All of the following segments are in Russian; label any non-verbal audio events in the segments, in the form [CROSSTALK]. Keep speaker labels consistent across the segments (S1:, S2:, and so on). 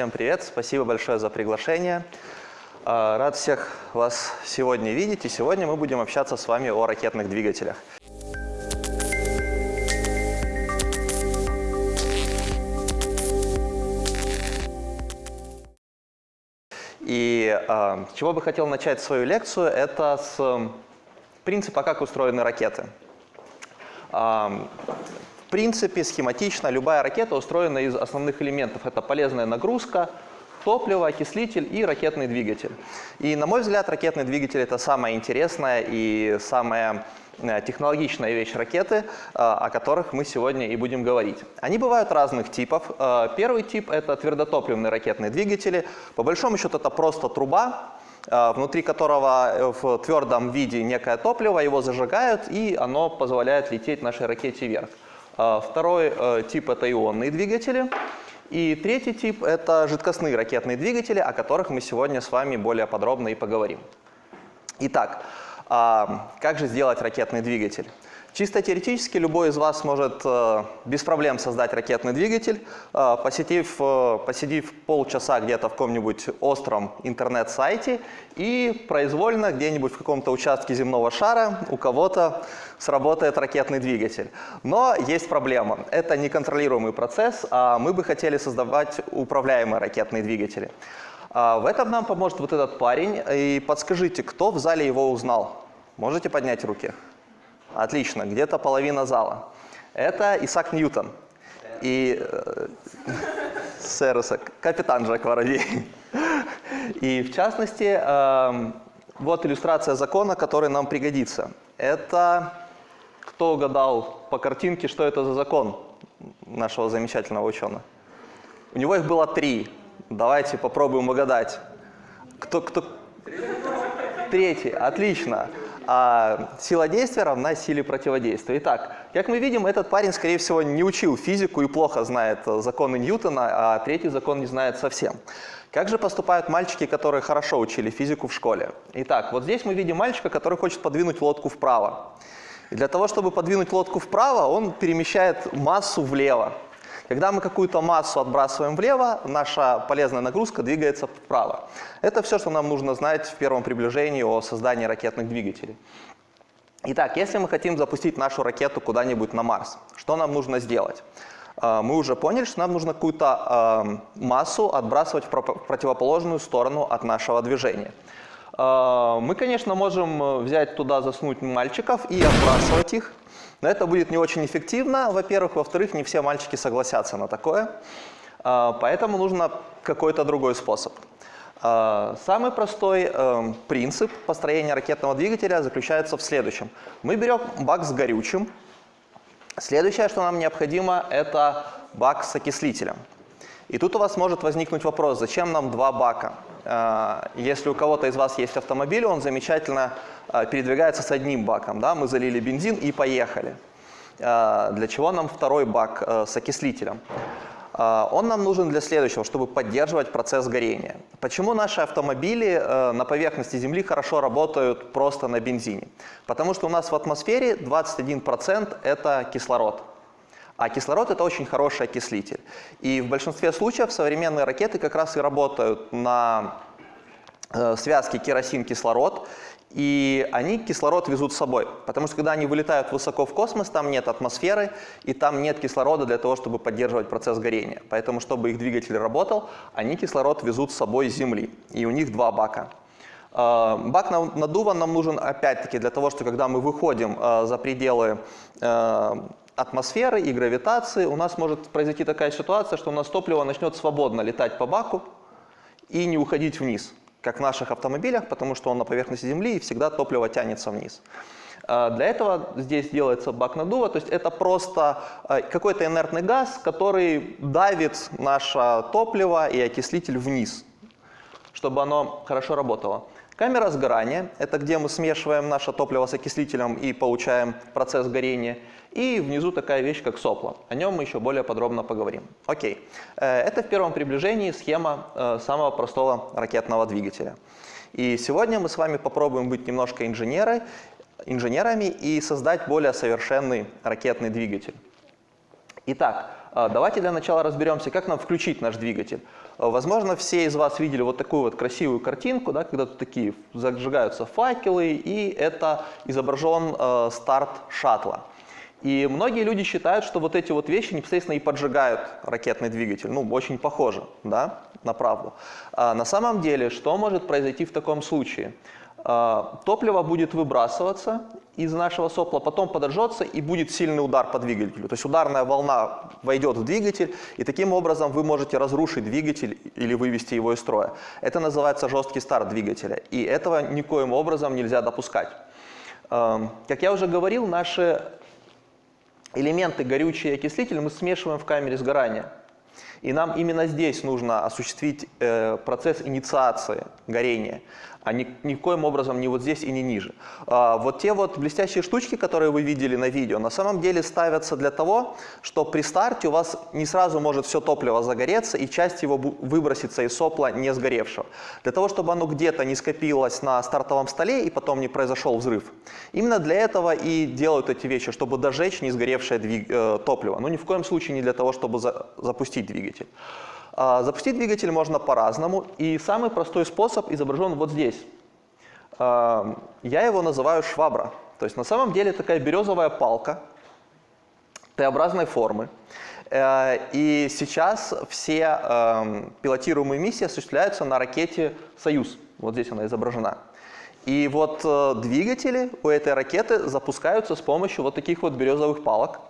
S1: Всем привет, спасибо большое за приглашение. А, рад всех вас сегодня видеть, и сегодня мы будем общаться с вами о ракетных двигателях. И э, чего бы хотел начать свою лекцию, это с принципа, как устроены ракеты. В принципе, схематично любая ракета устроена из основных элементов. Это полезная нагрузка, топливо, окислитель и ракетный двигатель. И, на мой взгляд, ракетный двигатель – это самая интересная и самая э, технологичная вещь ракеты, э, о которых мы сегодня и будем говорить. Они бывают разных типов. Э, первый тип – это твердотопливные ракетные двигатели. По большому счету, это просто труба, внутри которого в твердом виде некое топливо, его зажигают, и оно позволяет лететь нашей ракете вверх. А, второй э, тип – это ионные двигатели. И третий тип – это жидкостные ракетные двигатели, о которых мы сегодня с вами более подробно и поговорим. Итак, а, как же сделать ракетный двигатель? Чисто теоретически любой из вас может э, без проблем создать ракетный двигатель, э, посетив, э, посидев полчаса где-то в каком-нибудь остром интернет-сайте и произвольно где-нибудь в каком-то участке земного шара у кого-то сработает ракетный двигатель. Но есть проблема. Это неконтролируемый процесс, а мы бы хотели создавать управляемые ракетные двигатели. А в этом нам поможет вот этот парень. И подскажите, кто в зале его узнал? Можете поднять руки? Отлично, где-то половина зала. Это Исаак Ньютон. И э, [LAUGHS] сэр Исаак, капитан Жак Воробей. И в частности, э, вот иллюстрация закона, который нам пригодится. Это кто угадал по картинке, что это за закон нашего замечательного ученого? У него их было три. Давайте попробуем угадать. Кто, кто? Третий. Отлично а сила действия равна силе противодействия. Итак, как мы видим, этот парень, скорее всего, не учил физику и плохо знает законы Ньютона, а третий закон не знает совсем. Как же поступают мальчики, которые хорошо учили физику в школе? Итак, вот здесь мы видим мальчика, который хочет подвинуть лодку вправо. И для того, чтобы подвинуть лодку вправо, он перемещает массу влево. Когда мы какую-то массу отбрасываем влево, наша полезная нагрузка двигается вправо. Это все, что нам нужно знать в первом приближении о создании ракетных двигателей. Итак, если мы хотим запустить нашу ракету куда-нибудь на Марс, что нам нужно сделать? А, мы уже поняли, что нам нужно какую-то а, массу отбрасывать в противоположную сторону от нашего движения. А, мы, конечно, можем взять туда, заснуть мальчиков и отбрасывать их. Но это будет не очень эффективно, во-первых. Во-вторых, не все мальчики согласятся на такое. А, поэтому нужно какой-то другой способ. А, самый простой эм, принцип построения ракетного двигателя заключается в следующем. Мы берем бак с горючим. Следующее, что нам необходимо, это бак с окислителем. И тут у вас может возникнуть вопрос, зачем нам два бака? А, если у кого-то из вас есть автомобиль, он замечательно а, передвигается с одним баком. Да? Мы залили бензин и поехали. А, для чего нам второй бак с окислителем? Он нам нужен для следующего, чтобы поддерживать процесс горения. Почему наши автомобили на поверхности Земли хорошо работают просто на бензине? Потому что у нас в атмосфере 21% это кислород. А кислород – это очень хороший окислитель. И в большинстве случаев современные ракеты как раз и работают на э, связке керосин-кислород, и они кислород везут с собой. Потому что когда они вылетают высоко в космос, там нет атмосферы, и там нет кислорода для того, чтобы поддерживать процесс горения. Поэтому, чтобы их двигатель работал, они кислород везут с собой с Земли. И у них два бака. Э, бак надува нам нужен опять-таки для того, что когда мы выходим э, за пределы атмосферы и гравитации у нас может произойти такая ситуация, что у нас топливо начнет свободно летать по баку и не уходить вниз, как в наших автомобилях, потому что он на поверхности Земли и всегда топливо тянется вниз. А, для этого здесь делается бак надува, то есть это просто а, какой-то инертный газ, который давит наше топливо и окислитель вниз, чтобы оно хорошо работало. Камера сгорания – это где мы смешиваем наше топливо с окислителем и получаем процесс горения – и внизу такая вещь, как сопло. О нем мы еще более подробно поговорим. Окей. Э, это в первом приближении схема э, самого простого ракетного двигателя. И сегодня мы с вами попробуем быть немножко инженеры, инженерами и создать более совершенный ракетный двигатель. Итак, э, давайте для начала разберемся, как нам включить наш двигатель. Возможно, все из вас видели вот такую вот красивую картинку, да, когда тут такие зажигаются факелы, и это изображен э, старт шаттла. И многие люди считают, что вот эти вот вещи непосредственно и поджигают ракетный двигатель. Ну, очень похоже, да, на правду. А на самом деле, что может произойти в таком случае? А, топливо будет выбрасываться из нашего сопла, потом подожжется и будет сильный удар по двигателю. То есть ударная волна войдет в двигатель, и таким образом вы можете разрушить двигатель или вывести его из строя. Это называется жесткий старт двигателя, и этого никоим образом нельзя допускать. Как я уже говорил, наши элементы горючий и окислитель мы смешиваем в камере сгорания. И нам именно здесь нужно осуществить э, процесс инициации горения а ни, никоим образом не вот здесь и не ниже. А, вот те вот блестящие штучки, которые вы видели на видео, на самом деле ставятся для того, что при старте у вас не сразу может все топливо загореться и часть его выбросится из сопла не сгоревшего. Для того, чтобы оно где-то не скопилось на стартовом столе и потом не произошел взрыв. Именно для этого и делают эти вещи, чтобы дожечь не сгоревшее э, топливо. Но ни в коем случае не для того, чтобы за... запустить двигатель. А, запустить двигатель можно по-разному, и самый простой способ изображен вот здесь. А, я его называю швабра. То есть на самом деле такая березовая палка Т-образной формы. Э, и сейчас все эм, пилотируемые миссии осуществляются на ракете «Союз». Вот здесь она изображена. И вот э, двигатели у этой ракеты запускаются с помощью вот таких вот березовых палок.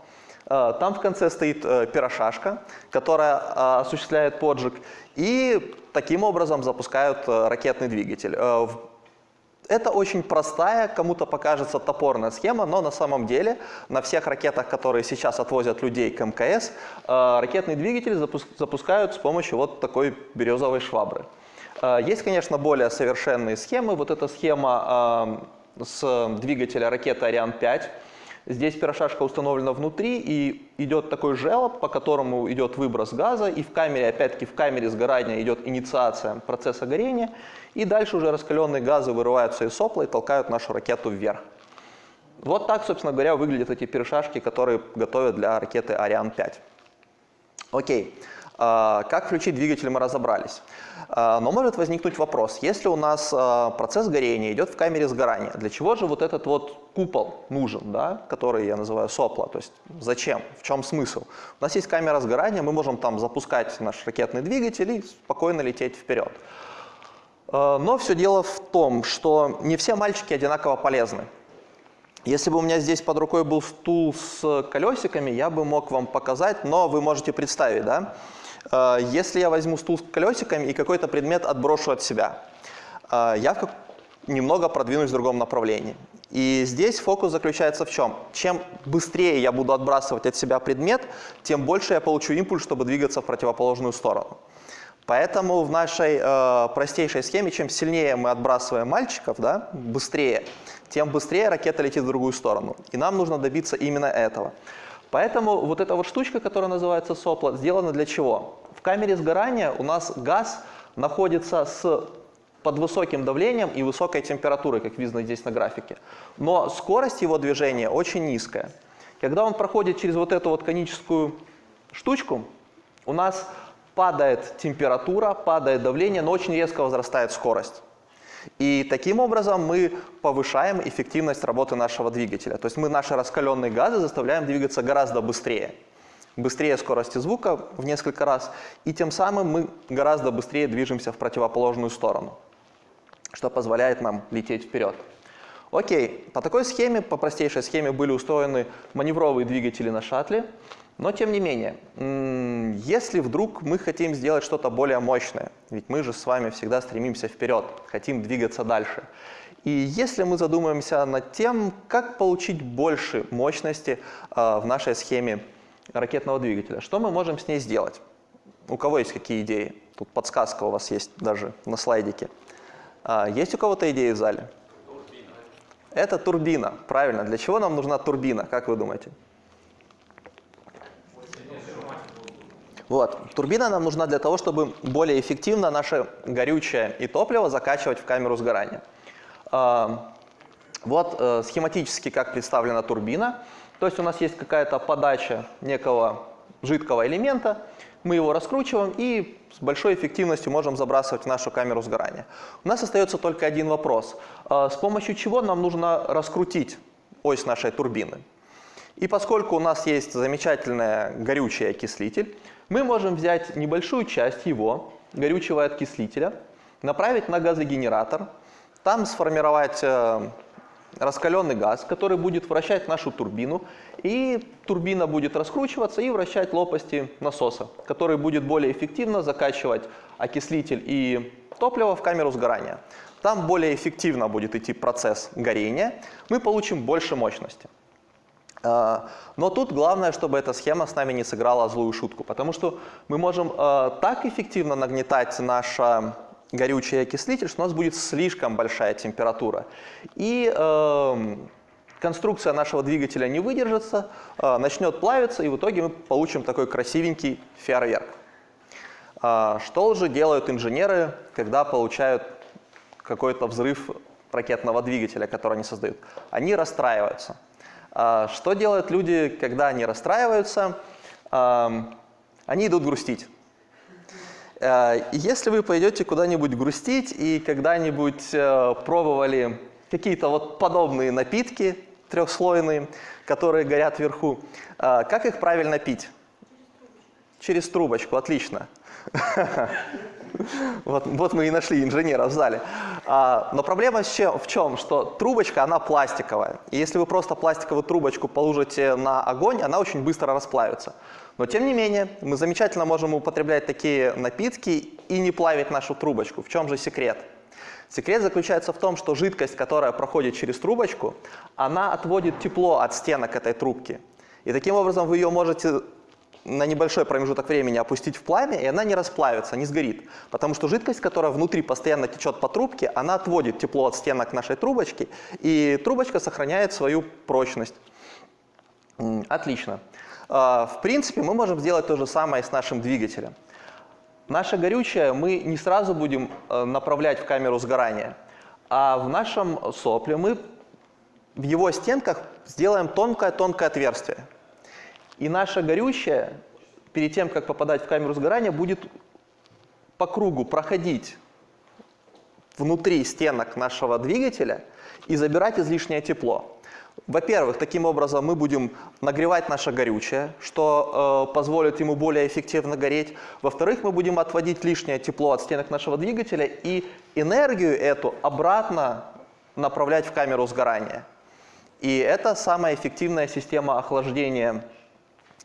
S1: Э, там в конце стоит э, пирошашка, которая э, осуществляет поджиг, и таким образом запускают ракетный двигатель. Это очень простая, кому-то покажется топорная схема, но на самом деле на всех ракетах, которые сейчас отвозят людей к МКС, ракетный двигатель запускают с помощью вот такой березовой швабры. Есть, конечно, более совершенные схемы. Вот эта схема с двигателя ракеты «Ариан-5», Здесь пирошашка установлена внутри, и идет такой желоб, по которому идет выброс газа, и в камере, опять-таки в камере сгорания идет инициация процесса горения, и дальше уже раскаленные газы вырываются из сопла и толкают нашу ракету вверх. Вот так, собственно говоря, выглядят эти пирошашки, которые готовят для ракеты Ариан-5. Окей. А, как включить двигатель, мы разобрались. А, но может возникнуть вопрос, если у нас а, процесс горения идет в камере сгорания, для чего же вот этот вот купол нужен, да, который я называю сопло, то есть зачем, в чем смысл? У нас есть камера сгорания, мы можем там запускать наш ракетный двигатель и спокойно лететь вперед. Но все дело в том, что не все мальчики одинаково полезны. Если бы у меня здесь под рукой был стул с колесиками, я бы мог вам показать, но вы можете представить, да, если я возьму стул с колесиками и какой-то предмет отброшу от себя, э, я немного продвинусь в другом направлении. И здесь фокус заключается в чем? Чем быстрее я буду отбрасывать от себя предмет, тем больше я получу импульс, чтобы двигаться в противоположную сторону. Поэтому в нашей э, простейшей схеме, чем сильнее мы отбрасываем мальчиков, да, быстрее, тем быстрее ракета летит в другую сторону. И нам нужно добиться именно этого. Поэтому вот эта вот штучка, которая называется сопло, сделана для чего? В камере сгорания у нас газ находится с под высоким давлением и высокой температурой, как видно здесь на графике. Но скорость его движения очень низкая. Когда он проходит через вот эту вот коническую штучку, у нас падает температура, падает давление, но очень резко возрастает скорость. И таким образом мы повышаем эффективность работы нашего двигателя. То есть мы наши раскаленные газы заставляем двигаться гораздо быстрее. Быстрее скорости звука в несколько раз. И тем самым мы гораздо быстрее движемся в противоположную сторону, что позволяет нам лететь вперед. Окей, по такой схеме, по простейшей схеме были устроены маневровые двигатели на шаттле. Но тем не менее, если вдруг мы хотим сделать что-то более мощное, ведь мы же с вами всегда стремимся вперед, хотим двигаться дальше. И если мы задумаемся над тем, как получить больше мощности э, в нашей схеме ракетного двигателя, что мы можем с ней сделать? У кого есть какие идеи? Тут подсказка у вас есть даже на слайдике. А, есть у кого-то идеи в зале? Турбина. Это турбина, правильно. Для чего нам нужна турбина, как вы думаете? Вот. Турбина нам нужна для того, чтобы более эффективно наше горючее и топливо закачивать в камеру сгорания. А, вот э, схематически как представлена турбина. То есть у нас есть какая-то подача некого жидкого элемента, Мы его раскручиваем и с большой эффективностью можем забрасывать в нашу камеру сгорания. У нас остается только один вопрос. С помощью чего нам нужно раскрутить ось нашей турбины? И поскольку у нас есть замечательный горючий окислитель, мы можем взять небольшую часть его, горючего окислителя, направить на газогенератор, там сформировать э, раскаленный газ, который будет вращать нашу турбину, и турбина будет раскручиваться и вращать лопасти насоса, который будет более эффективно закачивать окислитель и топливо в камеру сгорания. Там более эффективно будет идти процесс горения, мы получим больше мощности. А, но тут главное, чтобы эта схема с нами не сыграла злую шутку, потому что мы можем а, так эффективно нагнетать наш горючий окислитель, что у нас будет слишком большая температура. И э, конструкция нашего двигателя не выдержится, э, начнет плавиться, и в итоге мы получим такой красивенький фейерверк. Что же делают инженеры, когда получают какой-то взрыв ракетного двигателя, который они создают? Они расстраиваются. А, что делают люди, когда они расстраиваются? Они идут грустить. А, если вы пойдете куда-нибудь грустить и когда-нибудь э, пробовали какие-то вот подобные напитки трехслойные, которые горят вверху, а, как их правильно пить? Через трубочку, отлично. [LAUGHS] Вот, вот мы и нашли инженера в зале. А, но проблема в чем? Что трубочка, она пластиковая. И если вы просто пластиковую трубочку положите на огонь, она очень быстро расплавится. Но тем не менее, мы замечательно можем употреблять такие напитки и не плавить нашу трубочку. В чем же секрет? Секрет заключается в том, что жидкость, которая проходит через трубочку, она отводит тепло от стенок этой трубки. И таким образом вы ее можете на небольшой промежуток времени опустить в пламя, и она не расплавится, не сгорит. Потому что жидкость, которая внутри постоянно течет по трубке, она отводит тепло от стенок нашей трубочки, и трубочка сохраняет свою прочность. Отлично. А, в принципе, мы можем сделать то же самое с нашим двигателем. Наше горючее мы не сразу будем э, направлять в камеру сгорания, а в нашем сопле мы в его стенках сделаем тонкое-тонкое отверстие. И наше горючее, перед тем, как попадать в камеру сгорания, будет по кругу проходить внутри стенок нашего двигателя и забирать излишнее тепло. Во-первых, таким образом мы будем нагревать наше горючее, что э, позволит ему более эффективно гореть. Во-вторых, мы будем отводить лишнее тепло от стенок нашего двигателя и энергию эту обратно направлять в камеру сгорания. И это самая эффективная система охлаждения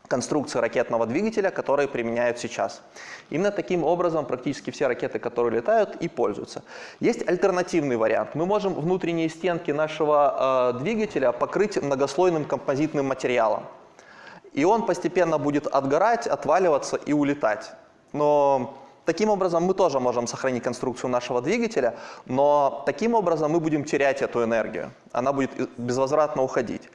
S1: конструкции ракетного двигателя, которые применяют сейчас. Именно таким образом практически все ракеты, которые летают, и пользуются. Есть альтернативный вариант. Мы можем внутренние стенки нашего э, двигателя покрыть многослойным композитным материалом. И он постепенно будет отгорать, отваливаться и улетать. Но таким образом мы тоже можем сохранить конструкцию нашего двигателя, но таким образом мы будем терять эту энергию. Она будет безвозвратно уходить.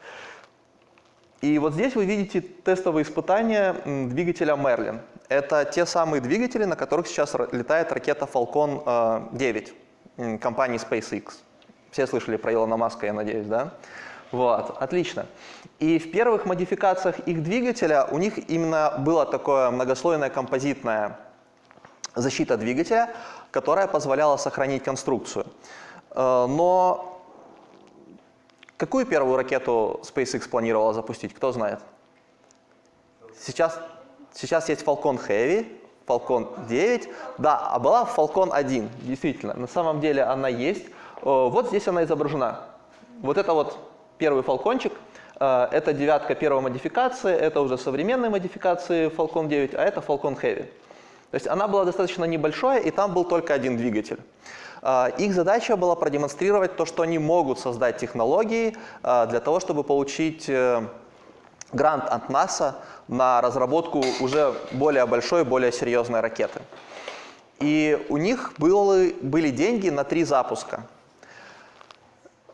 S1: И вот здесь вы видите тестовые испытания двигателя Merlin. Это те самые двигатели, на которых сейчас летает ракета Falcon 9 э, компании SpaceX. Все слышали про Илона Маска, я надеюсь, да? Вот, отлично. И в первых модификациях их двигателя у них именно была такая многослойная композитная защита двигателя, которая позволяла сохранить конструкцию. Э, но Какую первую ракету SpaceX планировала запустить, кто знает? Сейчас, сейчас есть Falcon Heavy, Falcon 9, да, а была Falcon 1, действительно, на самом деле она есть. Вот здесь она изображена. Вот это вот первый фалкончик, э, это девятка первой модификации, это уже современные модификации Falcon 9, а это Falcon Heavy. То есть она была достаточно небольшая, и там был только один двигатель. А, их задача была продемонстрировать то, что они могут создать технологии а, для того, чтобы получить э, грант от НАСА на разработку уже более большой, более серьезной ракеты. И у них были, деньги на три запуска.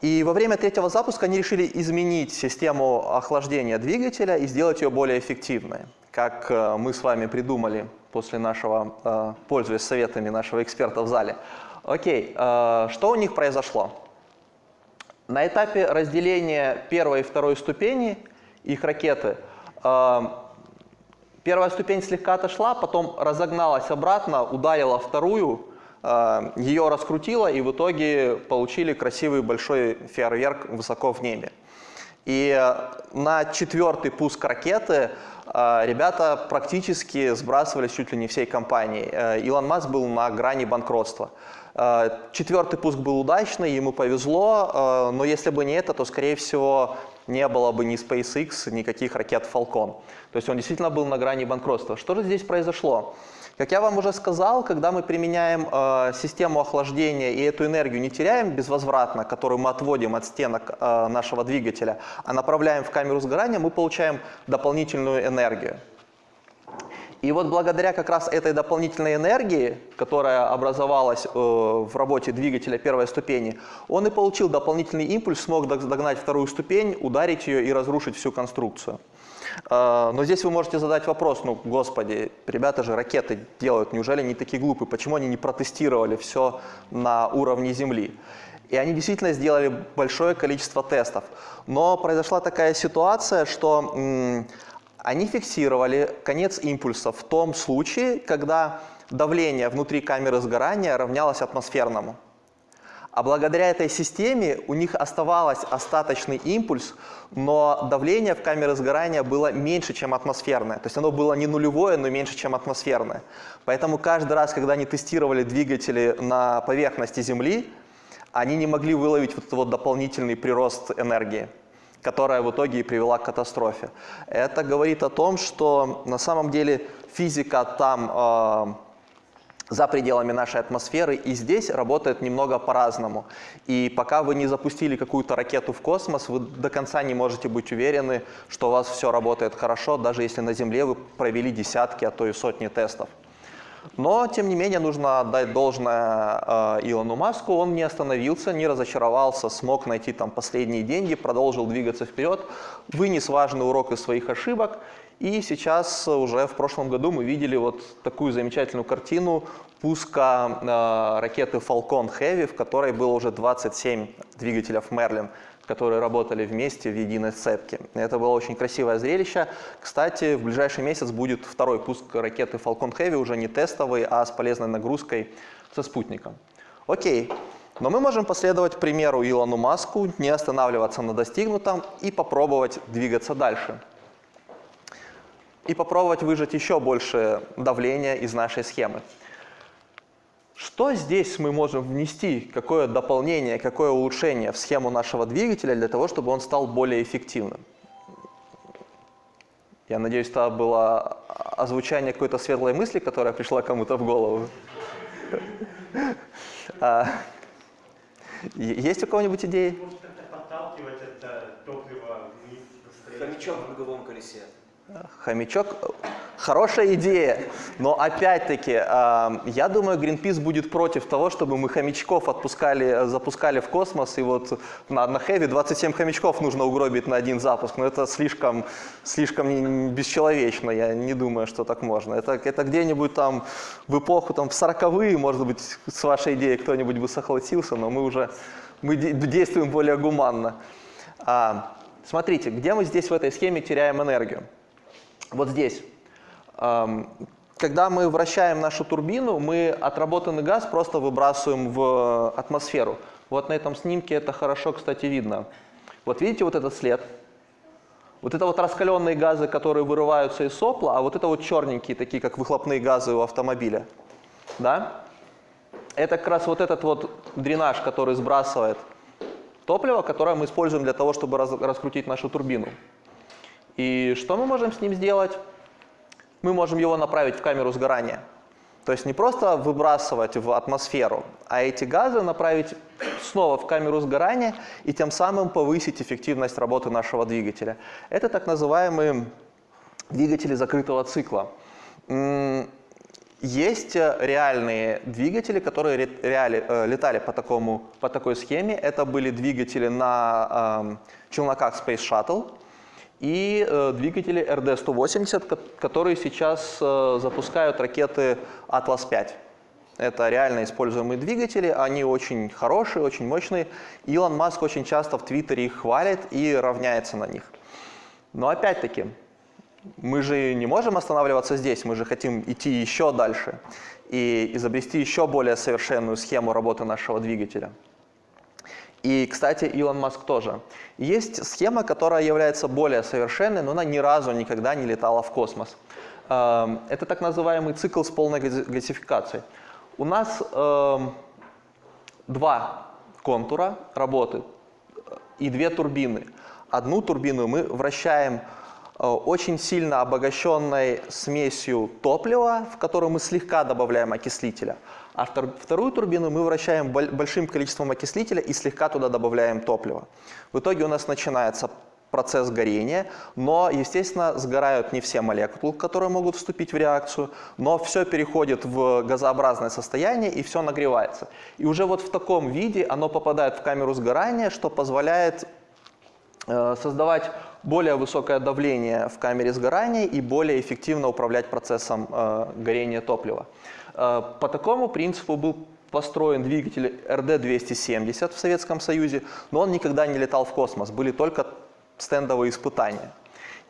S1: И во время третьего запуска они решили изменить систему охлаждения двигателя и сделать ее более эффективной, как э, мы с вами придумали после нашего, э, пользуясь советами нашего эксперта в зале. Окей, э, что у них произошло? На этапе разделения первой и второй ступени их ракеты, э, Первая ступень слегка отошла, потом разогналась обратно, ударила вторую, э, ее раскрутила, и в итоге получили красивый большой фейерверк высоко в небе. И на четвертый пуск ракеты ребята практически сбрасывались чуть ли не всей компанией. Илон Маск был на грани банкротства. Четвертый пуск был удачный, ему повезло, но если бы не это, то, скорее всего, не было бы ни SpaceX, никаких ракет Falcon. То есть он действительно был на грани банкротства. Что же здесь произошло? Как я вам уже сказал, когда мы применяем э, систему охлаждения и эту энергию не теряем безвозвратно, которую мы отводим от стенок э, нашего двигателя, а направляем в камеру сгорания, мы получаем дополнительную энергию. И вот благодаря как раз этой дополнительной энергии, которая образовалась э, в работе двигателя первой ступени, он и получил дополнительный импульс, смог догнать вторую ступень, ударить ее и разрушить всю конструкцию. Э, но здесь вы можете задать вопрос, ну, господи, ребята же ракеты делают, неужели они такие глупые, почему они не протестировали все на уровне Земли? И они действительно сделали большое количество тестов. Но произошла такая ситуация, что они фиксировали конец импульса в том случае, когда давление внутри камеры сгорания равнялось атмосферному. А благодаря этой системе у них оставался остаточный импульс, но давление в камере сгорания было меньше, чем атмосферное. То есть оно было не нулевое, но меньше, чем атмосферное. Поэтому каждый раз, когда они тестировали двигатели на поверхности Земли, они не могли выловить вот этот вот дополнительный прирост энергии которая в итоге и привела к катастрофе. Это говорит о том, что на самом деле физика там э, за пределами нашей атмосферы и здесь работает немного по-разному. И пока вы не запустили какую-то ракету в космос, вы до конца не можете быть уверены, что у вас все работает хорошо, даже если на Земле вы провели десятки, а то и сотни тестов. Но, тем не менее, нужно отдать должное э, Илону Маску. Он не остановился, не разочаровался, смог найти там последние деньги, продолжил двигаться вперед, вынес важный урок из своих ошибок. И сейчас уже в прошлом году мы видели вот такую замечательную картину пуска э, ракеты Falcon Heavy, в которой было уже 27 двигателей Merlin которые работали вместе в единой цепке. Это было очень красивое зрелище. Кстати, в ближайший месяц будет второй пуск ракеты Falcon Heavy, уже не тестовый, а с полезной нагрузкой со спутником. Окей, но мы можем последовать примеру Илону Маску, не останавливаться на достигнутом и попробовать двигаться дальше. И попробовать выжать еще больше давления из нашей схемы. Что здесь мы можем внести, какое дополнение, какое улучшение в схему нашего двигателя для того, чтобы он стал более эффективным? Я надеюсь, это было озвучание какой-то светлой мысли, которая пришла кому-то в голову. [LAUGHS] А, есть у кого-нибудь идеи? Подталкивать это топливо вниз. Хомячок в круговом колесе. Хомячок – хорошая идея, но опять-таки, я думаю, Greenpeace будет против того, чтобы мы хомячков отпускали, запускали в космос, и вот на, на Heavy 27 хомячков нужно угробить на один запуск, но это слишком, слишком бесчеловечно, я не думаю, что так можно. Это, это где-нибудь там в эпоху, там в 40-е, может быть, с вашей идеей кто-нибудь бы согласился, но мы уже мы действуем более гуманно. А, смотрите, где мы здесь в этой схеме теряем энергию? вот здесь. Когда мы вращаем нашу турбину, мы отработанный газ просто выбрасываем в атмосферу. Вот на этом снимке это хорошо, кстати, видно. Вот видите вот этот след? Вот это вот раскаленные газы, которые вырываются из сопла, а вот это вот черненькие, такие как выхлопные газы у автомобиля. Да? Это как раз вот этот вот дренаж, который сбрасывает топливо, которое мы используем для того, чтобы раскрутить нашу турбину. И что мы можем с ним сделать? Мы можем его направить в камеру сгорания. То есть не просто выбрасывать в атмосферу, а эти газы направить снова в камеру сгорания и тем самым повысить эффективность работы нашего двигателя. Это так называемые двигатели закрытого цикла. Есть реальные двигатели, которые реали, э, летали по, такому, по такой схеме. Это были двигатели на э, челноках Space Shuttle и э, двигатели РД-180, которые сейчас э, запускают ракеты «Атлас-5». Это реально используемые двигатели, они очень хорошие, очень мощные. Илон Маск очень часто в Твиттере их хвалит и равняется на них. Но опять-таки, мы же не можем останавливаться здесь, мы же хотим идти еще дальше и изобрести еще более совершенную схему работы нашего двигателя. И, кстати, Илон Маск тоже. Есть схема, которая является более совершенной, но она ни разу никогда не летала в космос. Эм, это так называемый цикл с полной газификацией. У нас эм, два контура работы и две турбины. Одну турбину мы вращаем Э, очень сильно обогащенной смесью топлива, в которую мы слегка добавляем окислителя. А вторую турбину мы вращаем большим количеством окислителя и слегка туда добавляем топлива. В итоге у нас начинается процесс горения, но, естественно, сгорают не все молекулы, которые могут вступить в реакцию, но все переходит в газообразное состояние и все нагревается. И уже вот в таком виде оно попадает в камеру сгорания, что позволяет э, создавать более высокое давление в камере сгорания и более эффективно управлять процессом э, горения топлива. Э, по такому принципу был построен двигатель РД-270 в Советском Союзе, но он никогда не летал в космос, были только стендовые испытания.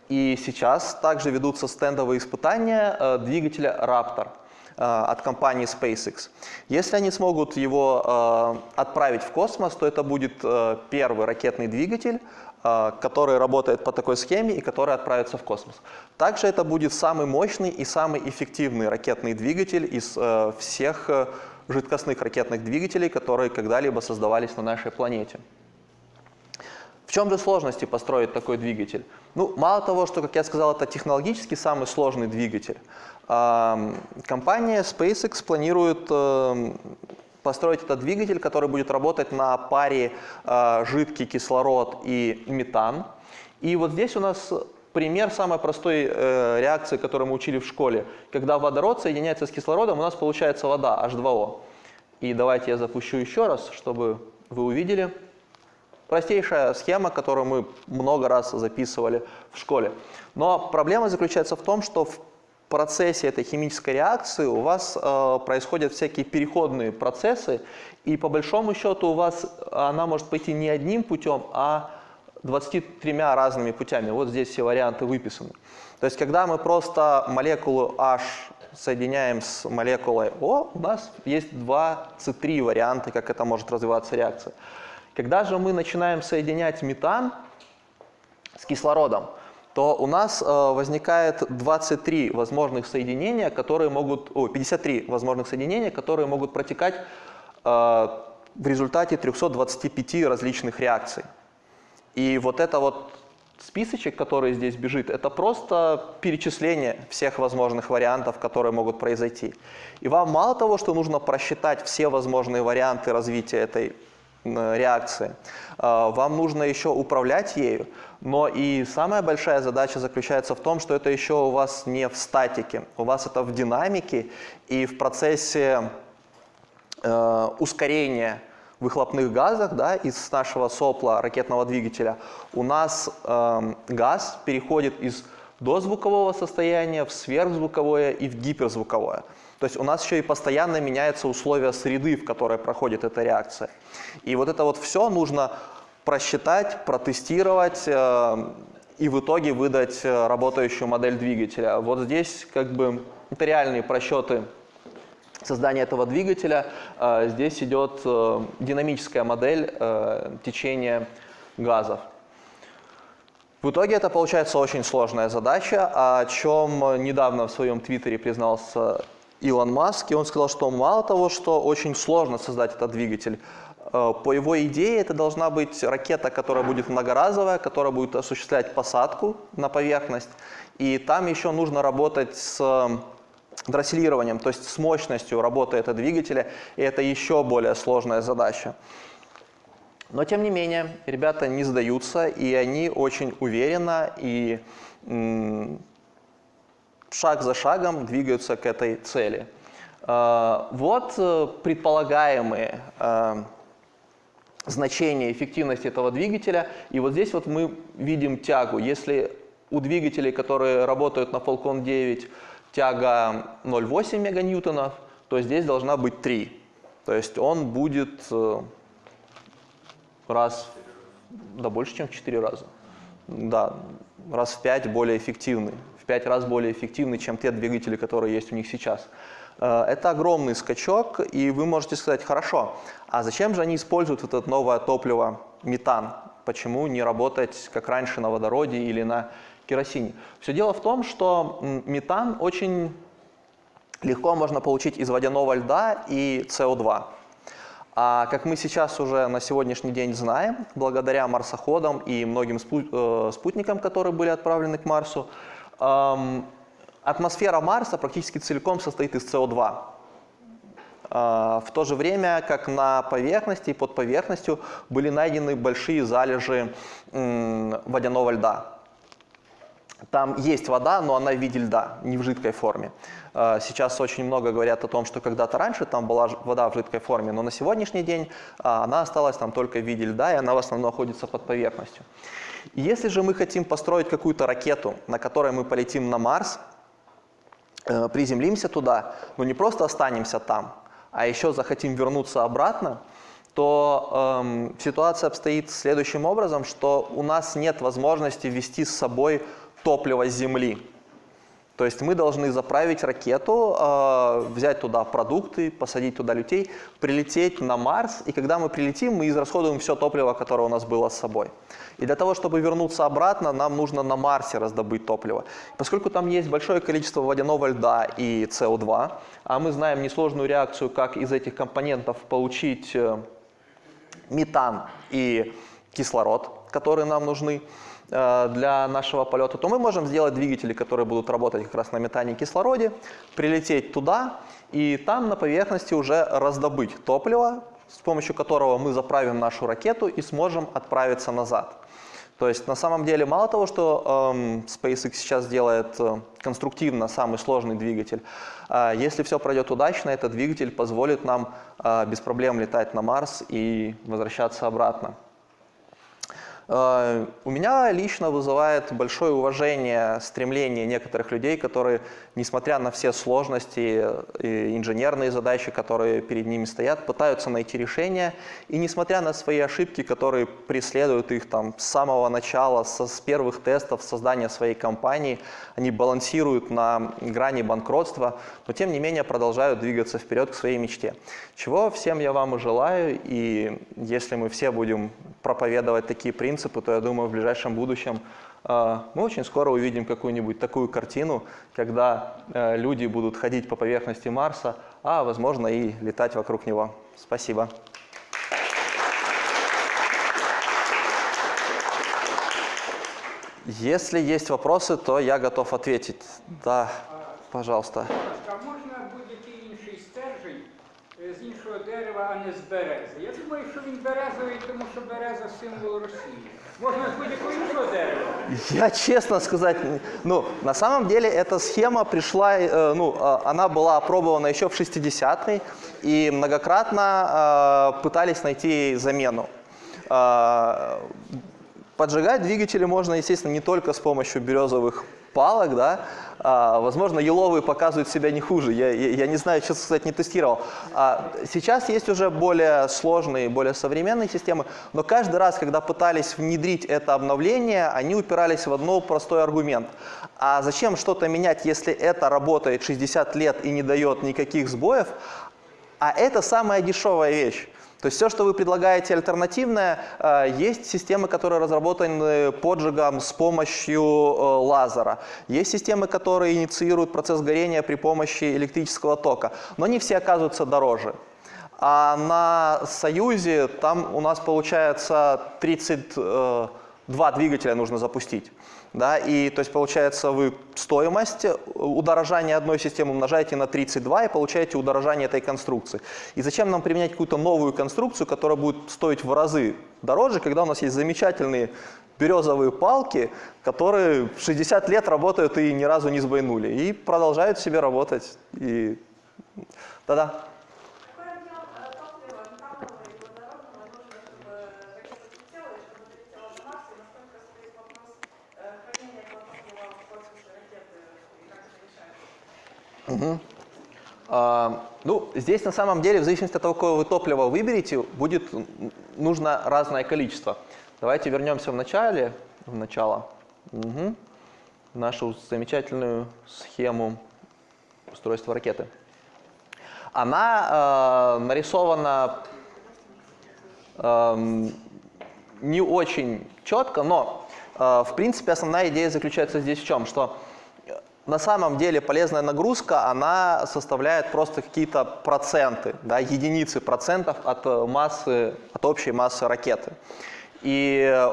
S1: И сейчас также ведутся стендовые испытания э, двигателя Raptor э, от компании SpaceX. Если они смогут его э, отправить в космос, то это будет первый ракетный двигатель, а, который работает по такой схеме и который отправится в космос. Также это будет самый мощный и самый эффективный ракетный двигатель из э, всех э, жидкостных ракетных двигателей, которые когда-либо создавались на нашей планете. В чем же сложности построить такой двигатель? Ну, мало того, что, как я сказал, это технологически самый сложный двигатель, компания SpaceX планирует эм, построить этот двигатель, который будет работать на паре э, жидкий кислород и метан. И вот здесь у нас пример самой простой э, реакции, которую мы учили в школе. Когда водород соединяется с кислородом, у нас получается вода, H2O. И давайте я запущу еще раз, чтобы вы увидели. Простейшая схема, которую мы много раз записывали в школе. Но проблема заключается в том, что в процессе этой химической реакции у вас э, происходят всякие переходные процессы, и по большому счету у вас она может пойти не одним путем, а 23 разными путями. Вот здесь все варианты выписаны. То есть, когда мы просто молекулу H соединяем с молекулой O, у нас есть два C3 варианта, как это может развиваться реакция. Когда же мы начинаем соединять метан с кислородом, то у нас э, возникает 23 возможных соединения, которые могут, о, 53 возможных соединения, которые могут протекать э, в результате 325 различных реакций. И вот это вот списочек, который здесь бежит, это просто перечисление всех возможных вариантов, которые могут произойти. И вам мало того, что нужно просчитать все возможные варианты развития этой реакции. А, вам нужно еще управлять ею, но и самая большая задача заключается в том, что это еще у вас не в статике, у вас это в динамике и в процессе э, ускорения выхлопных газах да, из нашего сопла ракетного двигателя у нас э, газ переходит из дозвукового состояния в сверхзвуковое и в гиперзвуковое. То есть у нас еще и постоянно меняются условия среды, в которой проходит эта реакция. И вот это вот все нужно просчитать, протестировать э, и в итоге выдать э, работающую модель двигателя. Вот здесь как бы это реальные просчеты создания этого двигателя. Э, здесь идет э, динамическая модель э, течения газов. В итоге это получается очень сложная задача, о чем недавно в своем твиттере признался Илон Маск, и он сказал, что мало того, что очень сложно создать этот двигатель, э, по его идее это должна быть ракета, которая будет многоразовая, которая будет осуществлять посадку на поверхность, и там еще нужно работать с э, дросселированием, то есть с мощностью работы этого двигателя, и это еще более сложная задача. Но тем не менее, ребята не сдаются, и они очень уверенно и шаг за шагом двигаются к этой цели. А, вот э, предполагаемые а, значения эффективности этого двигателя. И вот здесь вот мы видим тягу. Если у двигателей, которые работают на Falcon 9, тяга 0,8 меганьютонов, то здесь должна быть 3. То есть он будет э, раз, да больше, чем в 4 раза. Да, раз в 5 более эффективный пять раз более эффективны, чем те двигатели, которые есть у них сейчас. Э, это огромный скачок, и вы можете сказать, хорошо, а зачем же они используют это новое топливо, метан? Почему не работать, как раньше, на водороде или на керосине? Все дело в том, что метан очень легко можно получить из водяного льда и СО2. А как мы сейчас уже на сегодняшний день знаем, благодаря марсоходам и многим э, спутникам, которые были отправлены к Марсу, атмосфера Марса практически целиком состоит из СО2. А, в то же время, как на поверхности и под поверхностью были найдены большие залежи водяного льда. Там есть вода, но она в виде льда, не в жидкой форме. А, сейчас очень много говорят о том, что когда-то раньше там была вода в жидкой форме, но на сегодняшний день а, она осталась там только в виде льда, и она в основном находится под поверхностью. Если же мы хотим построить какую-то ракету, на которой мы полетим на Марс, э, приземлимся туда, но не просто останемся там, а еще захотим вернуться обратно, то эм, ситуация обстоит следующим образом, что у нас нет возможности вести с собой топливо с Земли. То есть мы должны заправить ракету, э, взять туда продукты, посадить туда людей, прилететь на Марс, и когда мы прилетим, мы израсходуем все топливо, которое у нас было с собой. И для того, чтобы вернуться обратно, нам нужно на Марсе раздобыть топливо. Поскольку там есть большое количество водяного льда и СО2, а мы знаем несложную реакцию, как из этих компонентов получить э, метан и кислород, которые нам нужны, для нашего полета, то мы можем сделать двигатели, которые будут работать как раз на метане и кислороде, прилететь туда и там на поверхности уже раздобыть топливо, с помощью которого мы заправим нашу ракету и сможем отправиться назад. То есть на самом деле мало того, что эм, SpaceX сейчас делает э, конструктивно самый сложный двигатель, э, если все пройдет удачно, этот двигатель позволит нам э, без проблем летать на Марс и возвращаться обратно. Э, у меня лично вызывает большое уважение стремление некоторых людей, которые, несмотря на все сложности и инженерные задачи, которые перед ними стоят, пытаются найти решения. И несмотря на свои ошибки, которые преследуют их там, с самого начала, со, с первых тестов создания своей компании, они балансируют на грани банкротства, но тем не менее продолжают двигаться вперед к своей мечте. Чего всем я вам и желаю, и если мы все будем проповедовать такие принципы, то я думаю, в ближайшем будущем э, мы очень скоро увидим какую-нибудь такую картину, когда э, люди будут ходить по поверхности Марса, а возможно и летать вокруг него. Спасибо. Если есть вопросы, то я готов ответить. Да, пожалуйста.
S2: А можно будет інший стержень з іншого дерева, а не з берези? Я думаю, що він березовий, тому що береза символ Росії. Можно с будь-якого іншого дерева.
S1: Я честно сказать, ну, на самом деле эта схема пришла, э, ну, э, она была опробована еще в 60-е, и многократно э, пытались найти ей замену. Э, поджигать двигатели можно, естественно, не только с помощью березовых палок, да, а, возможно, еловые показывают себя не хуже. Я, я, я не знаю, честно сказать, не тестировал. А, сейчас есть уже более сложные, более современные системы, но каждый раз, когда пытались внедрить это обновление, они упирались в одно простой аргумент. А зачем что-то менять, если это работает 60 лет и не дает никаких сбоев? А это самая дешевая вещь. То есть все, что вы предлагаете альтернативное, э, есть системы, которые разработаны поджигом с помощью э, лазера. Есть системы, которые инициируют процесс горения при помощи электрического тока. Но они все оказываются дороже. А на Союзе там у нас получается 32 э, двигателя нужно запустить. Да, и то есть получается вы стоимость удорожания одной системы умножаете на 32 и получаете удорожание этой конструкции. И зачем нам применять какую-то новую конструкцию, которая будет стоить в разы дороже, когда у нас есть замечательные березовые палки, которые 60 лет работают и ни разу не сбойнули. И продолжают себе работать. И... Да-да. Угу. А, ну, здесь на самом деле, в зависимости от того, какое вы топливо выберете, будет нужно разное количество. Давайте вернемся в начале, в начало. Угу. нашу замечательную схему устройства ракеты. Она э, нарисована э, не очень четко, но э, в принципе основная идея заключается здесь в чем, что на самом деле полезная нагрузка, она составляет просто какие-то проценты, да, единицы процентов от массы, от общей массы ракеты. И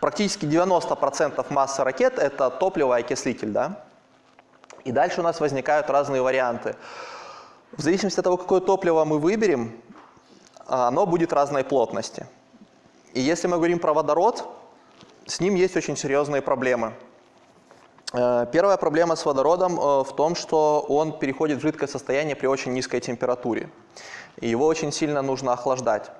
S1: практически 90% массы ракет – это топливо и окислитель. Да? И дальше у нас возникают разные варианты. В зависимости от того, какое топливо мы выберем, оно будет разной плотности. И если мы говорим про водород, с ним есть очень серьезные проблемы. Э, первая проблема с водородом э, в том, что он переходит в жидкое состояние при очень низкой температуре. Его очень сильно нужно охлаждать.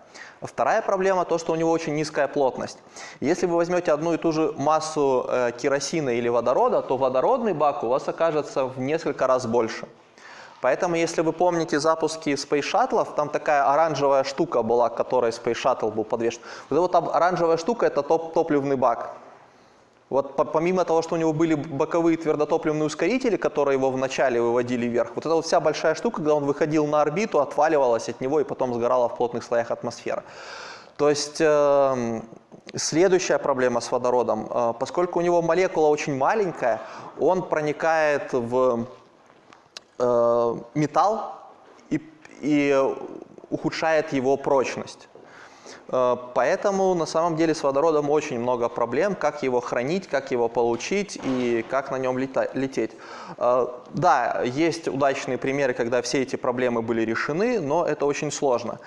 S1: Вторая проблема то, что у него очень низкая плотность. Если вы возьмете одну и ту же массу э, керосина или водорода, то водородный бак у вас окажется в несколько раз больше. Поэтому, если вы помните запуски Space Shuttle, там такая оранжевая штука была, к которой Space Shuttle был подвешен. Вот эта вот оранжевая штука – это топ топливный бак. Вот помимо того, что у него были боковые твердотопливные ускорители, которые его вначале выводили вверх, вот эта вот вся большая штука, когда он выходил на орбиту, отваливалась от него и потом сгорала в плотных слоях атмосферы. То есть э, следующая проблема с водородом, э, поскольку у него молекула очень маленькая, он проникает в э, металл и, и ухудшает его прочность. Э, поэтому на самом деле с водородом очень много проблем, как его хранить, как его получить и как на нем лететь. Э, да, есть удачные примеры, когда все эти проблемы были решены, но это очень сложно.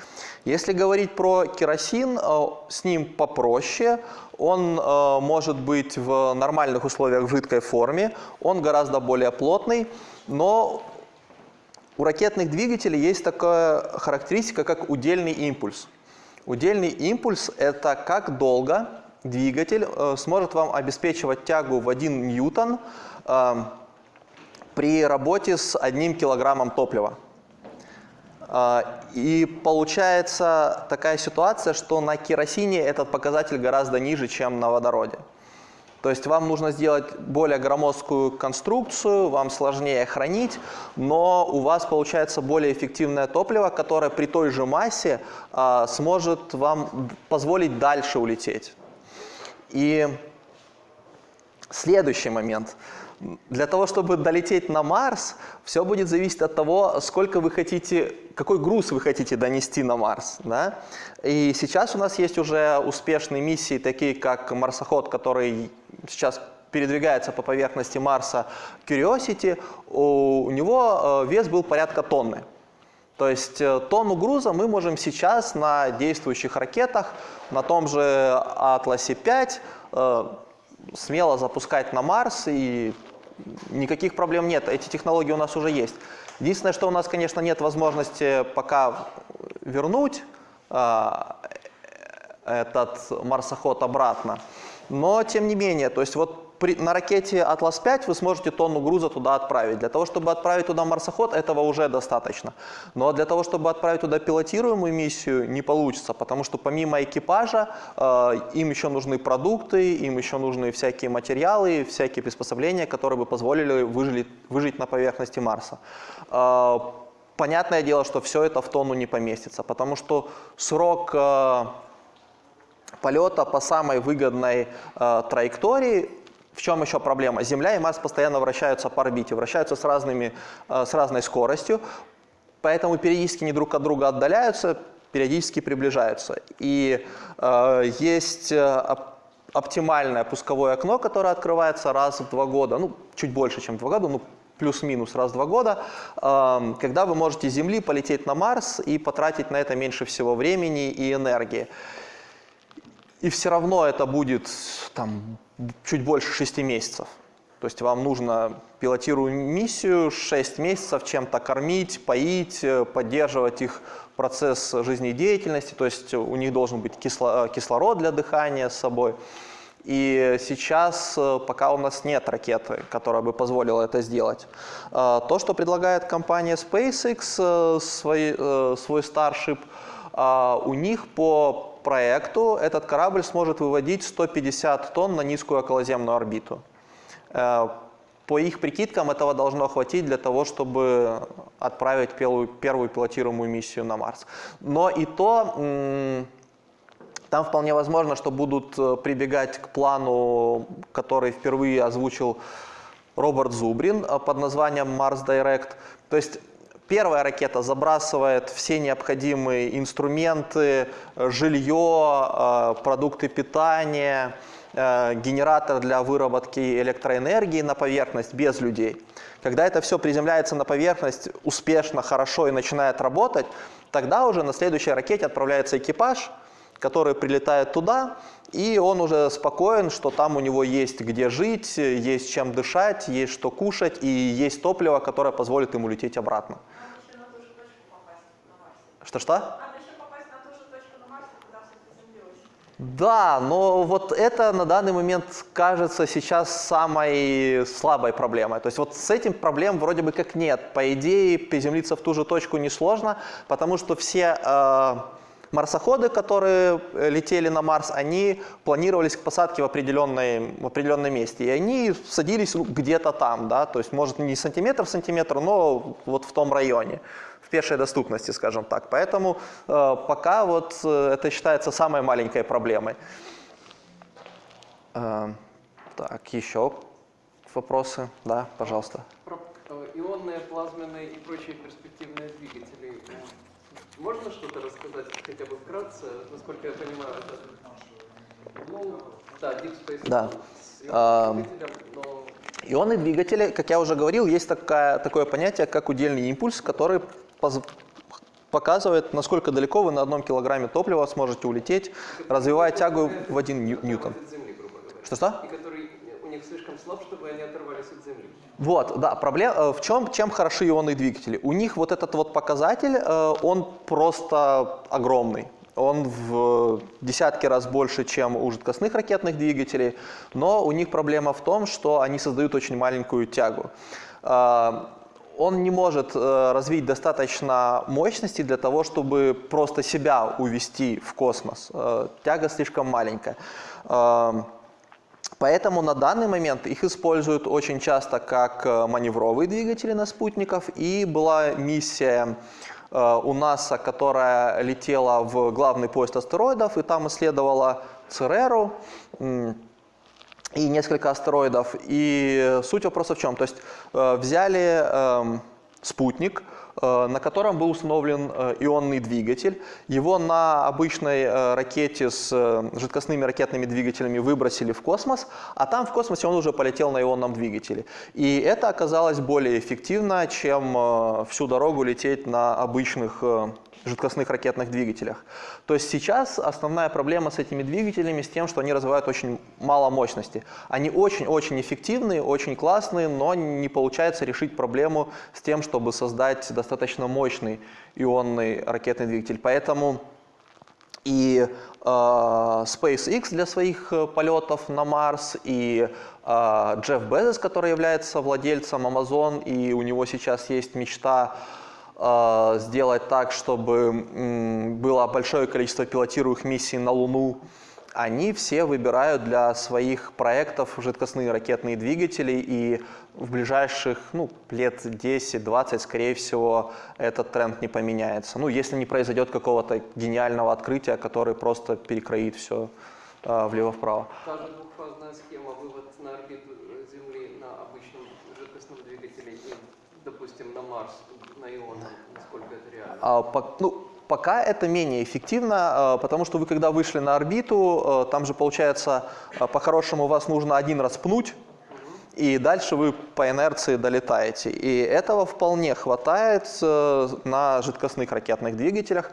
S1: Если говорить про керосин, э, с ним попроще. Он может быть в нормальных условиях в жидкой форме, он гораздо более плотный, но у ракетных двигателей есть такая характеристика, как удельный импульс. Удельный импульс – это как долго двигатель э, сможет вам обеспечивать тягу в 1 ньютон э, при работе с одним килограммом топлива. Э, и получается такая ситуация, что на керосине этот показатель гораздо ниже, чем на водороде. То есть вам нужно сделать более громоздкую конструкцию, вам сложнее хранить, но у вас получается более эффективное топливо, которое при той же массе а, сможет вам позволить дальше улететь. И следующий момент – для того, чтобы долететь на Марс, все будет зависеть от того, сколько вы хотите, какой груз вы хотите донести на Марс. Да? И сейчас у нас есть уже успешные миссии, такие как марсоход, который сейчас передвигается по поверхности Марса Curiosity, у него э, вес был порядка тонны. То есть э, тонну груза мы можем сейчас на действующих ракетах, на том же Атласе 5, э, смело запускать на Марс и никаких проблем нет, эти технологии у нас уже есть. Единственное, что у нас, конечно, нет возможности пока вернуть э, этот марсоход обратно, но тем не менее, то есть вот при, на ракете Atlas-5 вы сможете тонну груза туда отправить. Для того, чтобы отправить туда марсоход, этого уже достаточно. Но для того, чтобы отправить туда пилотируемую миссию, не получится, потому что помимо экипажа э, им еще нужны продукты, им еще нужны всякие материалы, всякие приспособления, которые бы позволили выжить, выжить на поверхности Марса. Э, понятное дело, что все это в тонну не поместится, потому что срок... Э, полета по самой выгодной э, траектории в чем еще проблема? Земля и Марс постоянно вращаются по орбите, вращаются с, разными, э, с разной скоростью, поэтому периодически не друг от друга отдаляются, периодически приближаются. И э, есть э, оптимальное пусковое окно, которое открывается раз в два года, ну, чуть больше, чем два года, ну, плюс-минус раз в два года, э, когда вы можете с Земли полететь на Марс и потратить на это меньше всего времени и энергии. И все равно это будет там, чуть больше 6 месяцев. То есть вам нужно пилотирую миссию 6 месяцев чем-то кормить, поить, э, поддерживать их процесс жизнедеятельности, то есть у них должен быть кисло, кислород для дыхания с собой. И сейчас э, пока у нас нет ракеты, которая бы позволила это сделать. Э, то, что предлагает компания SpaceX, свой, свой Starship, у них по проекту этот корабль сможет выводить 150 тонн на низкую околоземную орбиту. Э, по их прикидкам этого должно хватить для того, чтобы отправить первую, первую пилотируемую миссию на Марс. Но и то там вполне возможно, что будут э, прибегать к плану, который впервые озвучил Роберт Зубрин э, под названием Mars Direct. То есть первая ракета забрасывает все необходимые инструменты, э, жилье, продукты питания, генератор для выработки электроэнергии на поверхность без людей. Когда это все приземляется на поверхность успешно, хорошо и начинает работать, тогда уже на следующей ракете отправляется экипаж – который прилетает туда, и он уже спокоен, что там у него есть где жить, есть чем дышать, есть что кушать, и есть топливо, которое позволит ему лететь обратно. Что-что? Да, но вот это на данный момент кажется сейчас самой слабой проблемой. То есть вот с этим проблем вроде бы как нет. По идее, приземлиться в ту же точку несложно, потому что все э, Марсоходы, которые э, летели на Марс, они планировались к посадке в, определенной, в определенном месте. И они садились где-то там, да, то есть может не сантиметр в сантиметр, но вот в том районе, в пешей доступности, скажем так. Поэтому э, пока вот э, это считается самой маленькой проблемой. Э, так, еще вопросы? Да, пожалуйста.
S3: Про э, ионные, плазменные и прочие перспективные двигатели можно что-то рассказать хотя бы вкратце? Насколько я понимаю, это... Ну, да, Deep Space
S1: да.
S3: но...
S1: Ионные двигатели, как я уже говорил, есть такая, такое понятие, как удельный импульс, который показывает, насколько далеко вы на одном килограмме топлива сможете улететь, развивая тягу в один ньютон. Что-что?
S3: них слишком слаб, чтобы они оторвались от Земли.
S1: Вот, да, проблема э, в чем, чем хороши ионные двигатели? У них вот этот вот показатель, э, он просто огромный. Он в десятки раз больше, чем у жидкостных ракетных двигателей, но у них проблема в том, что они создают очень маленькую тягу. Э, он не может развить достаточно мощности для того, чтобы просто себя увести в космос. Тяга слишком маленькая. Поэтому на данный момент их используют очень часто как э, маневровые двигатели на спутников. И была миссия э, у НАСА, которая летела в главный поезд астероидов, и там исследовала Цереру и несколько астероидов. И суть вопроса в чем? То есть э, взяли эм, спутник, Э, на котором был установлен э, ионный двигатель. Его на обычной э, ракете с жидкостными ракетными двигателями выбросили в космос, а там в космосе он уже полетел на ионном двигателе. И это оказалось более эффективно, чем всю дорогу лететь на обычных жидкостных ракетных двигателях. То есть сейчас основная проблема с этими двигателями с тем, что они развивают очень мало мощности. Они очень-очень эффективные, очень классные, но не получается решить проблему с тем, чтобы создать достаточно мощный ионный ракетный двигатель. Поэтому и э, SpaceX для своих э, полетов на Марс, и э, Джефф Безос, который является владельцем Amazon, и у него сейчас есть мечта сделать так, чтобы было большое количество пилотируемых миссий на Луну, они все выбирают для своих проектов жидкостные ракетные двигатели, и в ближайших ну, лет 10-20, скорее всего, этот тренд не поменяется. Ну, если не произойдет какого-то гениального открытия, который просто перекроит все э, влево-вправо.
S3: Та же двухфазная схема, вывод на орбиту Земли на обычном жидкостном двигателе и, допустим, на Марс на ионы, насколько это реально?
S1: А, по, ну, пока это менее эффективно, а, потому что вы когда вышли на орбиту, а, там же получается, а, по-хорошему вас нужно один раз пнуть, и дальше вы по инерции долетаете. И этого вполне хватает э, на жидкостных ракетных двигателях.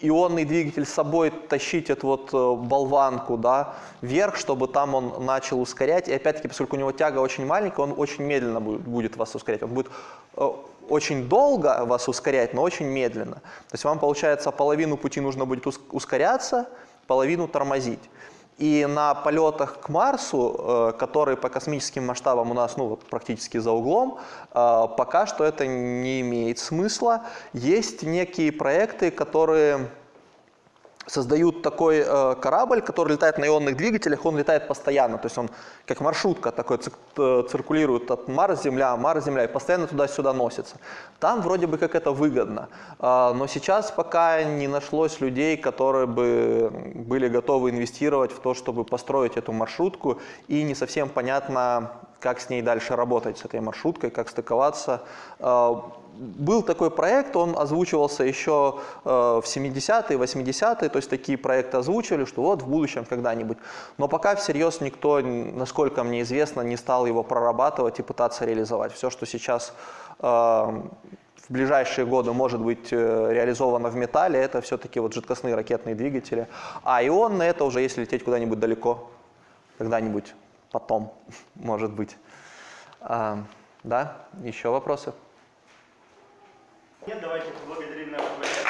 S1: Ионный двигатель с собой тащить эту вот э, болванку да, вверх, чтобы там он начал ускорять. И опять-таки, поскольку у него тяга очень маленькая, он очень медленно будет, вас ускорять. Он будет э, очень долго вас ускорять, но очень медленно. То есть вам, получается, половину пути нужно будет ускоряться, половину тормозить. И на полетах к Марсу, э, которые по космическим масштабам у нас ну, практически за углом, э, пока что это не имеет смысла. Есть некие проекты, которые создают такой э, корабль, который летает на ионных двигателях, он летает постоянно, то есть он как маршрутка такой цик- э, циркулирует от Марс, Земля, Марс, Земля и постоянно туда-сюда носится. Там вроде бы как это выгодно, А, но сейчас пока не нашлось людей, которые бы были готовы инвестировать в то, чтобы построить эту маршрутку, и не совсем понятно, как с ней дальше работать, с этой маршруткой, как стыковаться. А, Был такой проект, он озвучивался еще э, в 70-е, 80-е, то есть такие проекты озвучивали, что вот в будущем когда-нибудь. Но пока всерьез никто, насколько мне известно, не стал его прорабатывать и пытаться реализовать. Все, что сейчас э, в ближайшие годы может быть э, реализовано в металле, это все-таки вот жидкостные ракетные двигатели. А ионные это уже если лететь куда-нибудь далеко, когда-нибудь потом, [LAUGHS] может быть. А, да, еще вопросы?
S4: Нет, давайте поблагодарим нашего гостя.